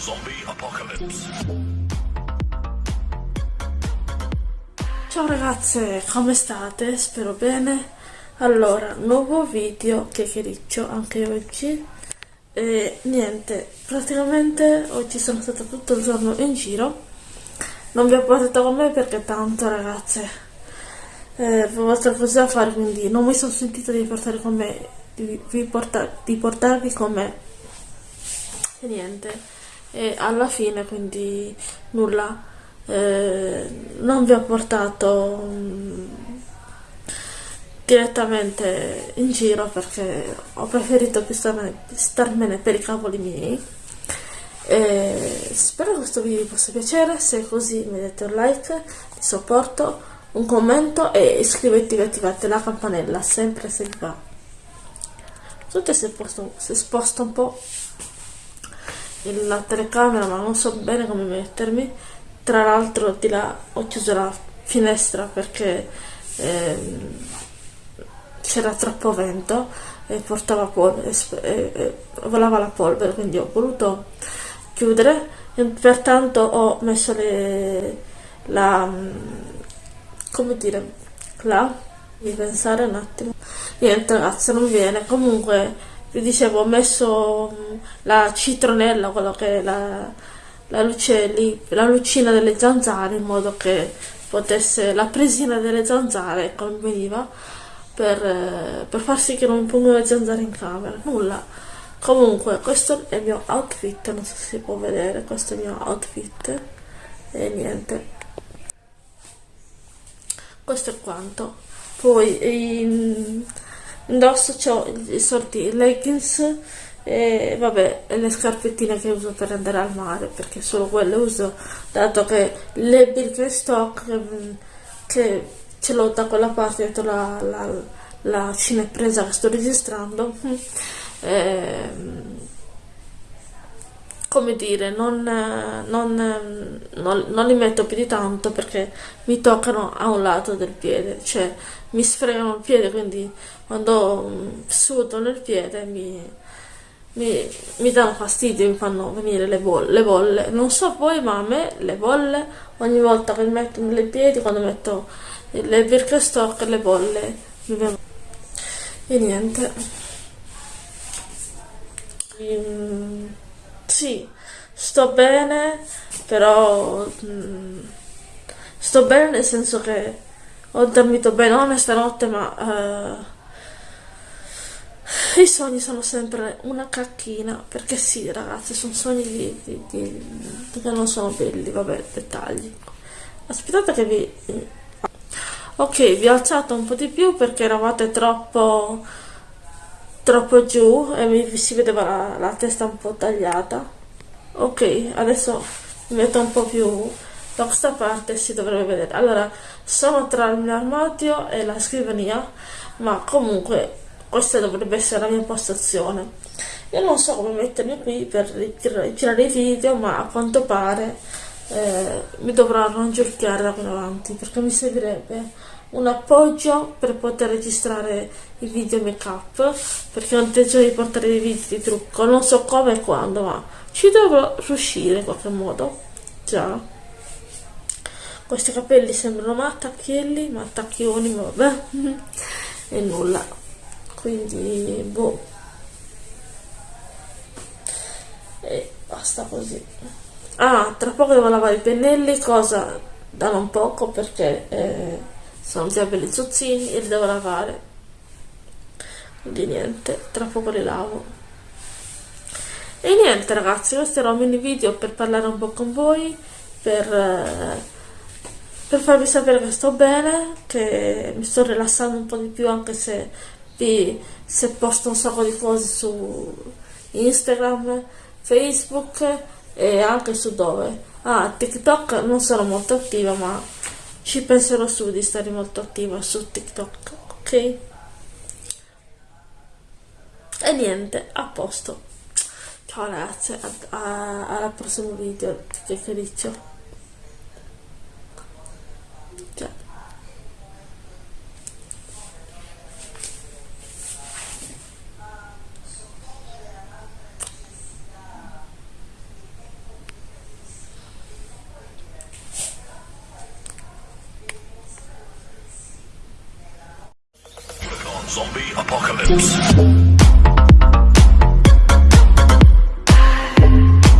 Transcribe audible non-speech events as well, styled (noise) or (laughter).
Zombie Apocalypse. Ciao ragazze, come state? Spero bene. Allora, nuovo video chiacchiericcio anche oggi. E niente, praticamente oggi sono stata tutto il giorno in giro. Non vi ho portato con me perché tanto ragazze, eh, avevo altre cose da fare, quindi non mi sono sentita di portare con me, di, di, portar, di portarvi con me. E niente, e alla fine quindi nulla. Eh, non vi ho portato mh, direttamente in giro perché ho preferito più starmene, starmene per i cavoli miei. E spero che questo video vi possa piacere. Se è così mettete un like di supporto un commento e iscrivetevi e attivate la campanella sempre se vi va. Tutte se, posto, se sposto un po' la telecamera ma non so bene come mettermi. Tra l'altro di là ho chiuso la finestra perché ehm, c'era troppo vento e portava polvere e, e, volava la polvere quindi ho voluto chiudere. E pertanto ho messo le la come dire là di pensare un attimo. Niente ragazzi non viene. Comunque vi dicevo ho messo mm, la citronella quello che è la, la lì la lucina delle zanzare in modo che potesse la presina delle zanzare conveniva per, eh, per far sì che non mi pongono le zanzare in camera. Nulla. Comunque questo è il mio outfit non so se si può vedere questo è il mio outfit e niente. Questo è quanto. Poi in, indosso ho i sorti leggings e vabbè le scarpettine che uso per andare al mare perché solo quelle uso dato che le Birkenstock che, che ce l'ho da quella parte dietro la, la, la cinepresa che sto registrando (laughs) eh, come dire non, non, non, non, li metto più di tanto perché mi toccano a un lato del piede cioè mi sfregano il piede quindi quando sudo nel piede mi, mi, mi danno fastidio mi fanno venire le bolle, le bolle. Non so voi ma a me le bolle ogni volta che metto nei piedi quando metto le Birkenstock le bolle mi vengono. E niente. Mm, sì sto bene però mm, sto bene nel senso che ho dormito bene non stanotte ma uh, i sogni sono sempre una cacchina perché sì ragazzi sono sogni di, di, di, che non sono belli vabbè dettagli. Aspettate che vi ok vi ho alzato un po' di più perché eravate troppo troppo giù e mi si vedeva la, la testa un po' tagliata. Ok adesso mi metto un po' più da questa parte si dovrebbe vedere. Allora sono tra il mio armadio e la scrivania ma comunque questa dovrebbe essere la mia postazione io non so come mettermi qui per girare i video ma a quanto pare eh, mi dovrò arrangiare da qui in avanti perché mi servirebbe un appoggio per poter registrare i video make up perché ho intenzione di portare dei video di trucco. Non so come e quando ma ci dovrò riuscire in qualche modo. Già. Questi capelli sembrano mattacchielli mattacchioni vabbè. (laughs) E nulla. Quindi boh. E basta così ah tra poco devo lavare i pennelli cosa da non poco perché eh, sono già belli zuzzini e li devo lavare. Quindi niente tra poco li lavo. E niente ragazzi questo era un mini video per parlare un po' con voi per, eh, per farvi sapere che sto bene che mi sto rilassando un po' di più anche se, vi, se posto un sacco di cose su Instagram Facebook e anche su dove ah TikTok non sono molto attiva ma ci penserò su di stare molto attiva su TikTok, ok? E niente, a posto. Ciao ragazze, al prossimo video, che felice. Zombie Apocalypse.